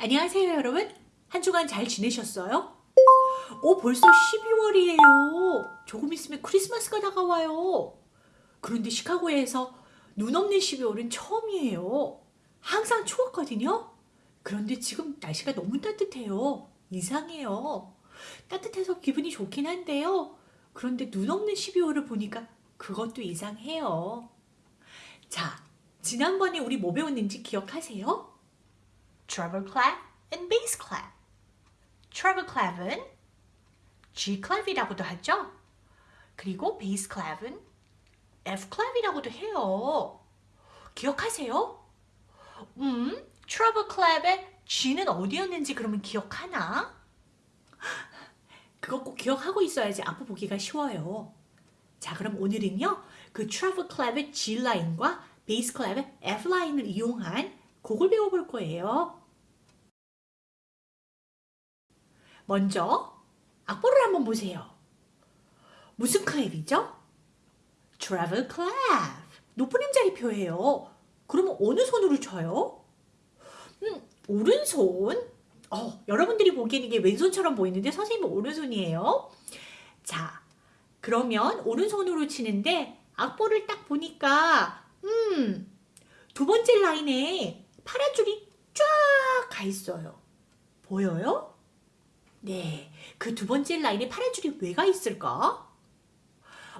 안녕하세요 여러분. 한 주간 잘 지내셨어요? 오 벌써 12월이에요. 조금 있으면 크리스마스가 다가와요. 그런데 시카고에서 눈 없는 12월은 처음이에요. 항상 추웠거든요. 그런데 지금 날씨가 너무 따뜻해요. 이상해요. 따뜻해서 기분이 좋긴 한데요. 그런데 눈 없는 12월을 보니까 그것도 이상해요. 자 지난번에 우리 뭐 배웠는지 기억하세요? Treble clef and bass clef. treble clef은 G clef이라고도 하죠. 그리고 bass clef은 F clef이라고도 해요. 기억하세요? 음, treble clef의 G는 어디였는지 그러면 기억하나? 그거 꼭 기억하고 있어야지 앞으로 보기가 쉬워요. 자, 그럼 오늘은요. 그 treble clef의 G 라인과 bass clef의 F 라인을 이용한 곡을 배워볼 거예요. 먼저 악보를 한번 보세요. 무슨 클랩이죠? treble clef. 높은 음자리 표예요. 그러면 어느 손으로 쳐요? 음, 오른손. 어, 여러분들이 보기엔 이게 왼손처럼 보이는데 선생님은 오른손이에요. 자, 그러면 오른손으로 치는데 악보를 딱 보니까 음, 두 번째 라인에 파란 줄이 쫙 가 있어요. 보여요? 네, 그 두 번째 라인에 파란 줄이 왜가 있을까?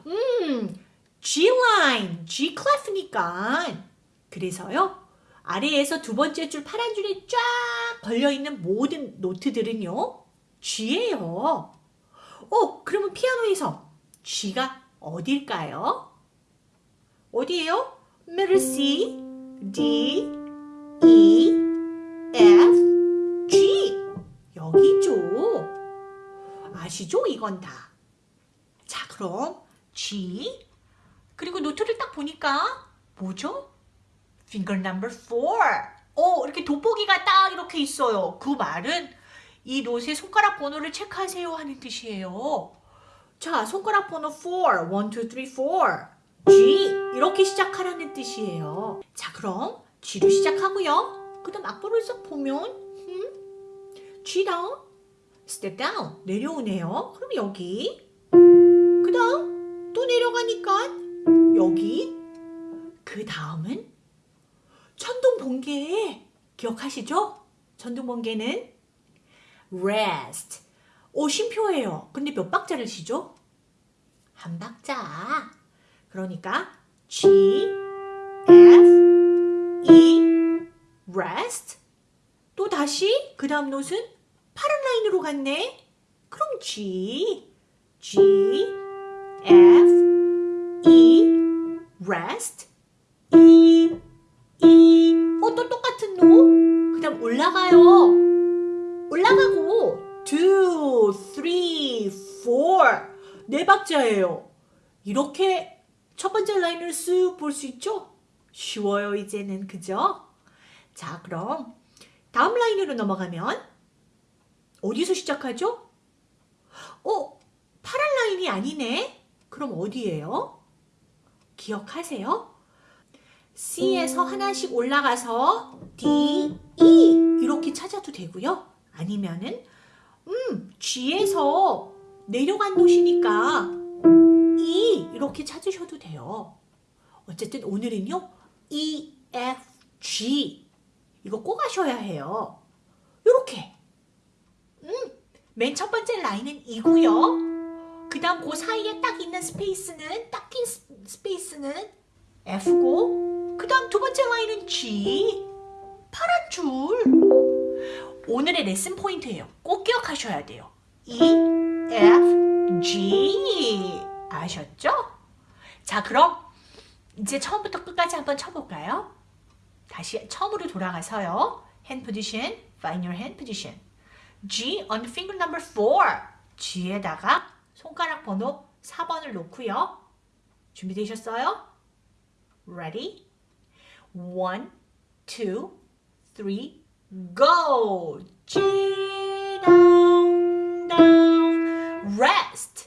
음, G 라인, G 클래프니까. 그래서요, 아래에서 두 번째 줄 파란 줄이 쫙 걸려있는 모든 노트들은요, G예요. 어, 그러면 피아노에서 G가 어딜까요? 어디예요? 미ddle C, D, E, F. 여기죠. 아시죠? 이건 다. 자, 그럼 G 그리고 노트를 딱 보니까 뭐죠? finger number 4. 어, 이렇게 돋보기가 딱 이렇게 있어요. 그 말은 이 노트의 손가락 번호를 체크하세요 하는 뜻이에요. 자, 손가락 번호 4. 1, 2, 3, 4. G 이렇게 시작하라는 뜻이에요. 자, 그럼 G로 시작하고요. 그 다음 악보를 싹 보면 음? G 다운, step down 내려오네요. 그럼 여기 그 다음 또 내려가니까 여기 그 다음은 천둥 번개 기억하시죠? 천둥 번개는 rest 오 쉼표예요. 근데 몇 박자를 치죠? 한 박자. 그러니까 G, F, E, rest 또 다시 그 다음 노트는 라인으로 갔네. 그럼 G, G, F, E, rest, E, E. 어, 또 똑같은 노? 그 다음 올라가요. 올라가고 2, 3, 4. 네 박자예요. 이렇게 첫 번째 라인을 쓱 볼 수 있죠? 쉬워요, 이제는. 그죠? 자, 그럼 다음 라인으로 넘어가면 어디서 시작하죠? 어, 파란 라인이 아니네? 그럼 어디예요? 기억하세요? C에서 하나씩 올라가서 D, E 이렇게 찾아도 되고요. 아니면은 음, G에서 내려간 곳이니까 E 이렇게 찾으셔도 돼요. 어쨌든 오늘은요. E, F, G 이거 꼭 하셔야 해요. 이렇게 음, 맨 첫 번째 라인은 이고요. 그 다음 그 사이에 딱 있는 스페이스는 딱 낀 스페이스는 F고 그 다음 두 번째 라인은 G 파란 줄 오늘의 레슨 포인트예요. 꼭 기억하셔야 돼요. E, F, G 아셨죠? 자 그럼 이제 처음부터 끝까지 한번 쳐볼까요? 다시 처음으로 돌아가서요. hand position, find your hand position. G on finger number 4. G에다가 손가락 번호 4번을 놓고요. 준비되셨어요? Ready? 1, 2, 3, go! G down, down, rest.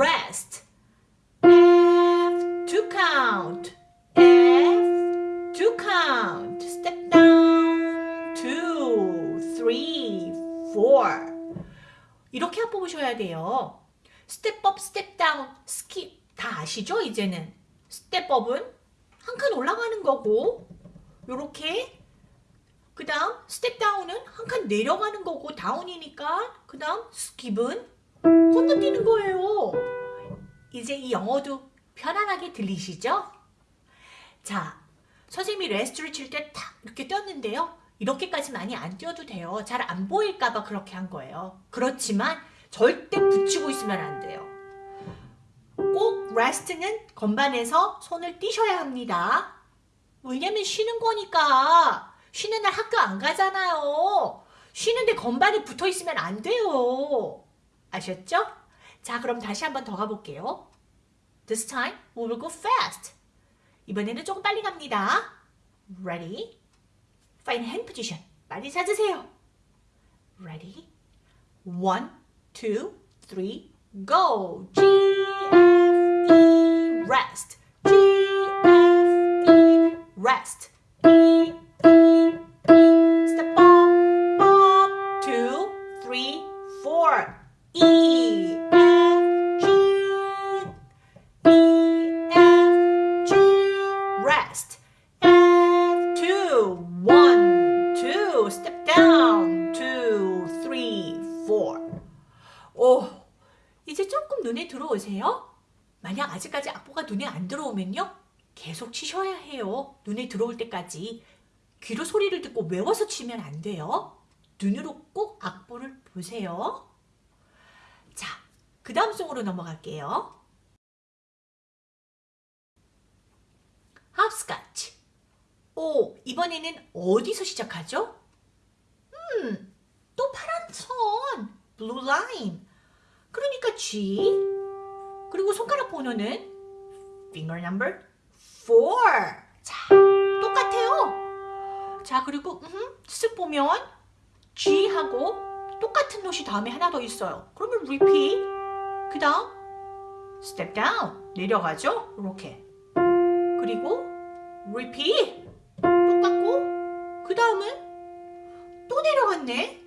Rest. F to count. F to count. Step down. Two, three, four. 이렇게 뽑으셔야 돼요. 스텝업, 스텝다운, 스킵 다 아시죠? 이제는 스텝업은 한 칸 올라가는 거고 요렇게 그 다음 스텝 다운은 한 칸 내려가는 거고 다운이니까 그 다음 스킵은 건너뛰는 거예요. 이제 이 용어도 편안하게 들리시죠? 자, 선생님이 rest를 칠 때 탁 이렇게 떴는데요. 이렇게까지 많이 안 띄워도 돼요. 잘 안 보일까 봐 그렇게 한 거예요. 그렇지만 절대 붙이고 있으면 안 돼요. 꼭 rest는 건반에서 손을 띄셔야 합니다. 왜냐면 쉬는 거니까. 쉬는 날 학교 안 가잖아요. 쉬는데 건반에 붙어 있으면 안 돼요. 아셨죠? 자, 그럼 다시 한번 더 가볼게요. This time we will go fast. 이번에는 조금 빨리 갑니다. Ready? Find hand position. 빨리 찾으세요. Ready? One, two, three, go. G, F, E, rest. G, F, E, rest. E, E, 악보가 눈에 안 들어오면요. 계속 치셔야 해요. 눈에 들어올 때까지. 귀로 소리를 듣고 외워서 치면 안 돼요. 눈으로 꼭 악보를 보세요. 자, 그 다음 송으로 넘어갈게요. 합스카치. 오, 이번에는 어디서 시작하죠? 음, 또 파란 선, blue line. 그러니까 G. 그리고 손가락 번호는 finger number 4. 자, 똑같아요. 자, 그리고 음, 쓱 보면 G하고 똑같은 노시 다음에 하나 더 있어요. 그러면 repeat. 그 다음 step down. 내려가죠? 이렇게. 그리고 repeat. 똑같고 그 다음은 또 내려갔네.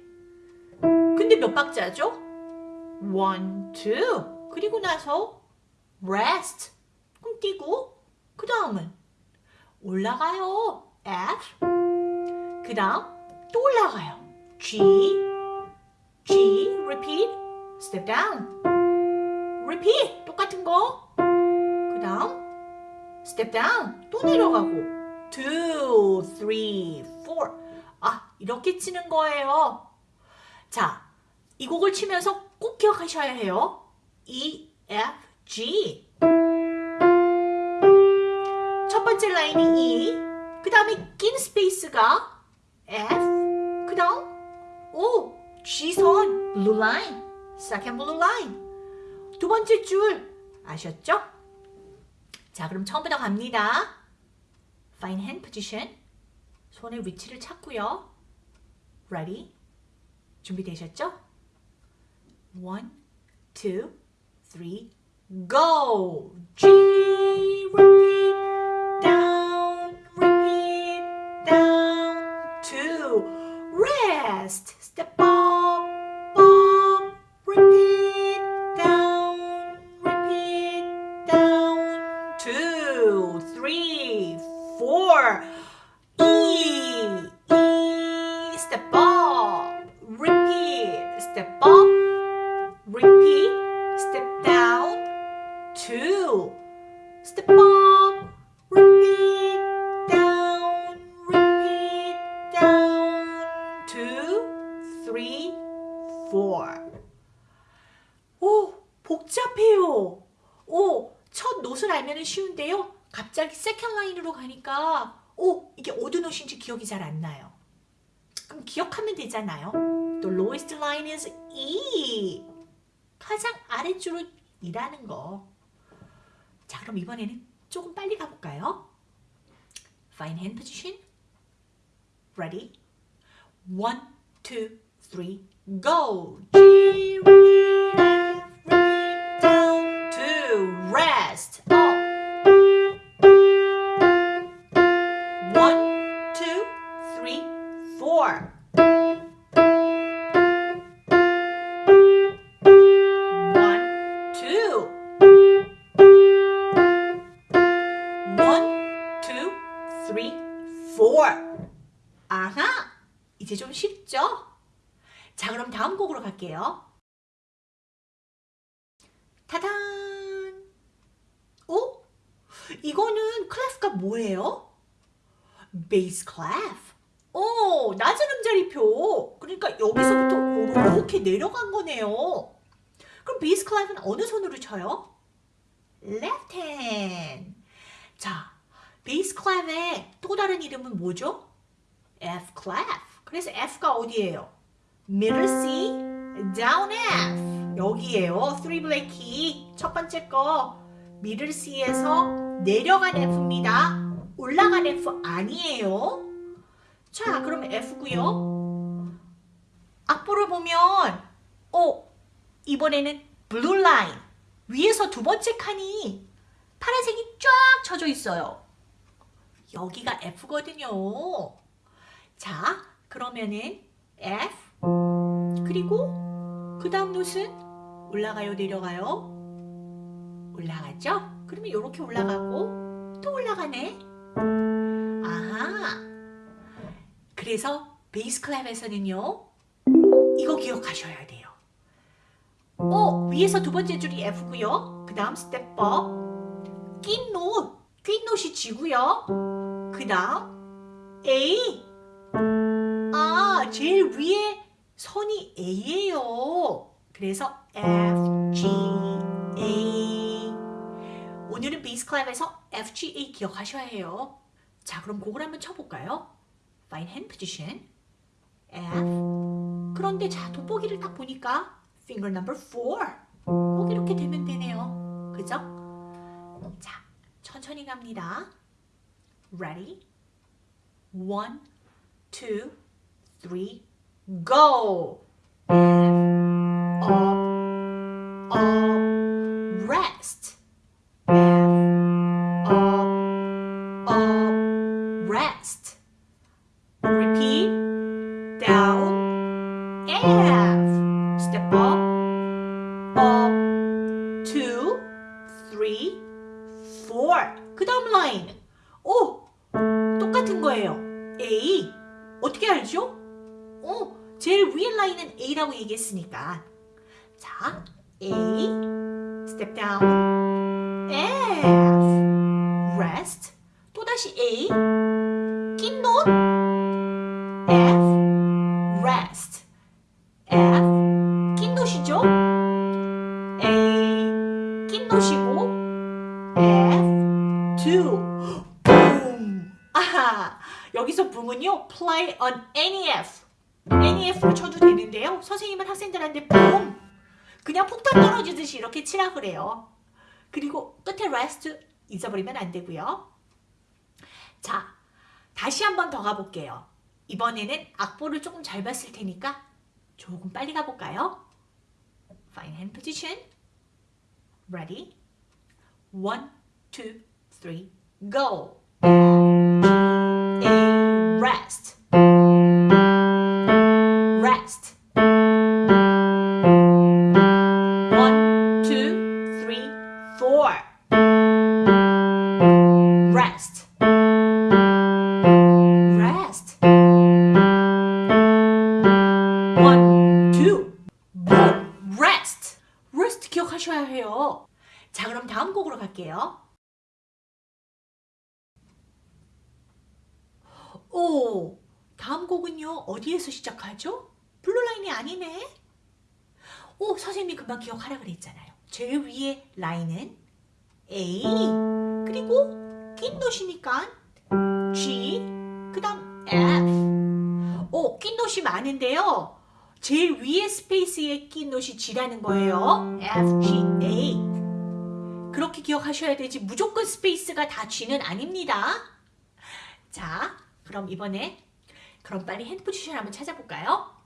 근데 몇 박자죠? one, two. 그리고 나서 rest. 뛰고 그 다음은 올라가요. F. 그 다음 또 올라가요. G. G. Repeat. Step down. Repeat. 똑같은 거. 그 다음 step down. 또 내려가고. two, three, four. 아, 이렇게 치는 거예요. 자, 이 곡을 치면서 꼭 기억하셔야 해요. E, F, G. 첫 번째 라인이 E, 그 다음에 낀 space가 F, 그 다음 오, G선, blue line, second blue line. 두 번째 줄 아셨죠? 자, 그럼 처음부터 갑니다. Find hand position. 손의 위치를 찾고요. Ready? 준비되셨죠? One, two, three, go! G, repeat, repeat, step down, two, step up, repeat, down, repeat, down, two, three, four. 오, 복잡해요. 오, 첫 note를 알면 쉬운데요. 갑자기 second line으로 가니까 오, 이게 어느 note인지 기억이 잘 안 나요. 그럼 기억하면 되잖아요. The lowest line is E. 가장 아래줄은 이라는 거. 자, 그럼 이번에는 조금 빨리 가볼까요? Fine hand position. Ready? One, two, three, go. G, 쉽죠? 자, 그럼 다음 곡으로 갈게요. 타단! 오? 이거는 clef가 뭐예요? bass clef. 오, 낮은 음자리표. 그러니까 여기서부터 이렇게 내려간 거네요. 그럼 bass clef는 어느 손으로 쳐요? left. 자, bass clef의 또 다른 이름은 뭐죠? F clef. 그래서 F가 어디예요? middle C, down F. 3 black key. 첫 번째 거 middle C에서 내려간 F입니다. 올라간 F 아니에요. 자, 그러면 F고요. 악보를 보면 어, 이번에는 blue line. 위에서 두 번째 칸이 파란색이 쫙 쳐져 있어요. 여기가 F거든요. 자, 그러면은 F 그리고 그 다음 note는 올라가요, 내려가요? 올라가죠? 그러면 이렇게 올라가고 또 올라가네. 아하. 그래서 bass clef에서는요. 이거 기억하셔야 돼요. 어, 위에서 두 번째 줄이 F고요. 그 다음 노트. 낀 노트이 G고요. 그 다음 A. 아, 제일 위에 선이 A예요. 그래서 F, G, A. 오늘은 베이스 클랩에서 F, G, A 기억하셔야 해요. 자, 그럼 곡을 한번 쳐볼까요? Fine hand position. F. 그런데 자, 돋보기를 딱 보니까 finger number 4. 꼭 이렇게 되면 되네요. 그죠? 자, 천천히 갑니다. Ready? One, two, three, go! F, up, up, rest. F, up, up, rest. Repeat, down, F. Step up, up, two, three, four. 그 다음 라인. 오! 똑같은 거예요. A. 어떻게 알죠? 어, 제일 위에 라인은 A라고 얘기했으니까. 자, A. Step down. F. Rest. 또다시 A. 낀 note. F. Rest. F. 낀 노시죠? A. 낀 노시고. F. 2. 붐. 아하. 여기서 붐은요. Play on any F. F로 쳐도 되는데요. 선생님은 학생들한테 붐. 그냥 폭탄 떨어지듯이 이렇게 치라 그래요. 그리고 끝에 rest 잊어버리면 안 되고요. 자, 다시 한 번 더 가볼게요. 이번에는 악보를 조금 잘 봤을 테니까 조금 빨리 가볼까요? Fine hand position. Ready? One, two, three, go. A. Rest. Rest. Rest. One, two, boom, rest. Rest 기억하셔야 해요. 자, 그럼 다음 곡으로 갈게요. 오, 다음 곡은요, 어디에서 시작하죠? 블루라인이 아니네? 오, 선생님이 금방 기억하라 그랬잖아요. 제일 위에 라인은 A, 그리고 낀 note이니까 G, 그 다음 F. 오, 낀 노시 많은데요. 제일 위에 space에 낀 노시 G라는 거예요. F, G, A. 그렇게 기억하셔야 되지 무조건 space가 다 G는 아닙니다. 자, 그럼 이번에 그럼 빨리 hand position 한번 찾아볼까요?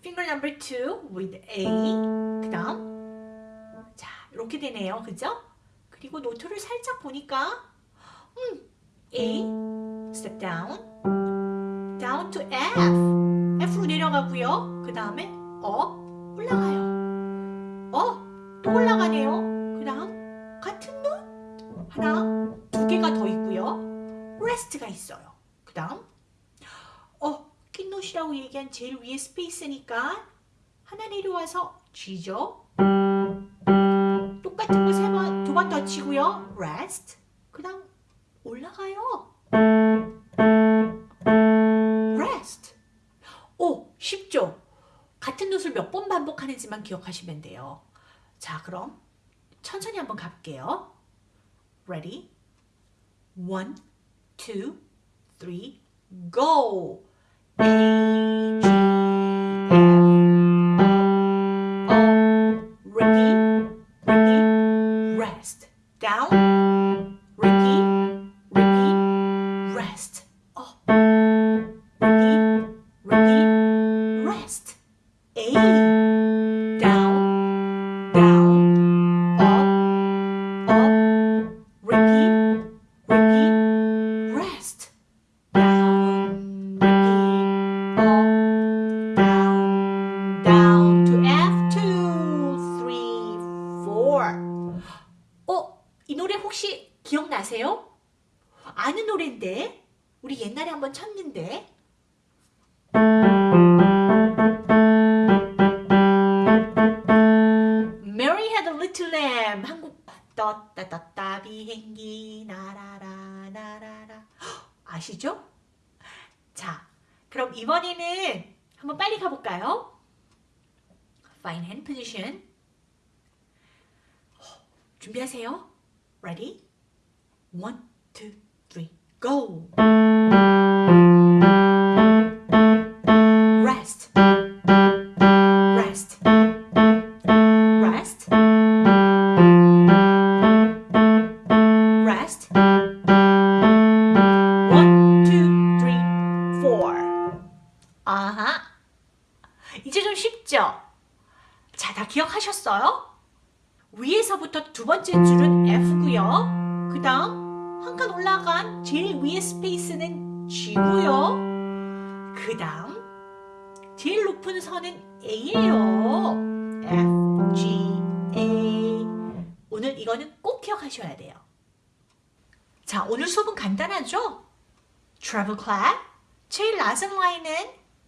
finger number two with A 그 다음 자 이렇게 되네요. 그죠? 그리고 노트를 살짝 보니까 음, A step down down to F F로 내려가고요. 그 다음에 어 올라가요. 어또 올라가네요. 그 다음 같은 노 하나 두 개가 더 있고요. rest가 있어요. 그 다음 어 낀노시라고 얘기한 제일 위에 스페이스니까 하나 내려와서 G죠. 똑같은 거 세 번, 두 번 더 치고요. rest. 그 다음 올라가요. rest. 오, 쉽죠? 같은 노트를 몇번 반복하는지만 기억하시면 돼요. 자, 그럼 천천히 한번 가볼게요. Ready? One, two, three, go! A, G, 기억나세요? 아는 노래인데 우리 옛날에 한번 쳤는데 Mary had a little lamb 한국 떴다 떴다 비행기 나라라 나라라 헉, 아시죠? 자 그럼 이번에는 한번 빨리 가볼까요? Fine hand position 준비하세요. Ready? One, two, three, go! 제일 높은 선은 A예요. F, G, A. 오늘 이거는 꼭 기억하셔야 돼요. 자, 오늘 수업은 간단하죠? treble clef. 제일 낮은 라인은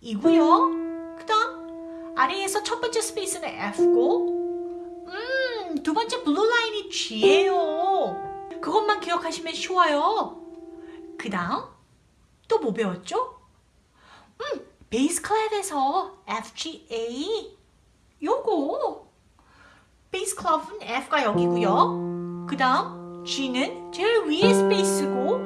E고요. 그 다음 아래에서 첫 번째 space는 F고 음, 두 번째 blue line이 G예요. 그것만 기억하시면 쉬워요. 그 다음 또 뭐 배웠죠? 음, 베이스 클랩에서 F, G, A 요거 베이스 클럽은 F가 여기고요. 그 다음 G는 제일 위에 스페이스고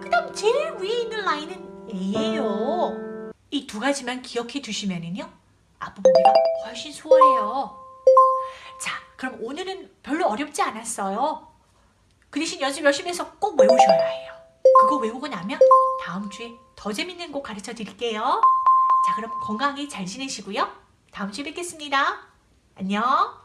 그 다음 제일 위에 있는 라인은 A예요. 이 두 가지만 기억해 두시면은요. 앞부분비가 훨씬 수월해요. 자, 그럼 오늘은 별로 어렵지 않았어요. 그 대신 연습 열심히 해서 꼭 외우셔야 해요. 그거 외우고 나면 다음 주에 더 재밌는 곡 가르쳐 드릴게요. 자, 그럼 건강히 잘 지내시고요. 다음 주에 뵙겠습니다. 안녕.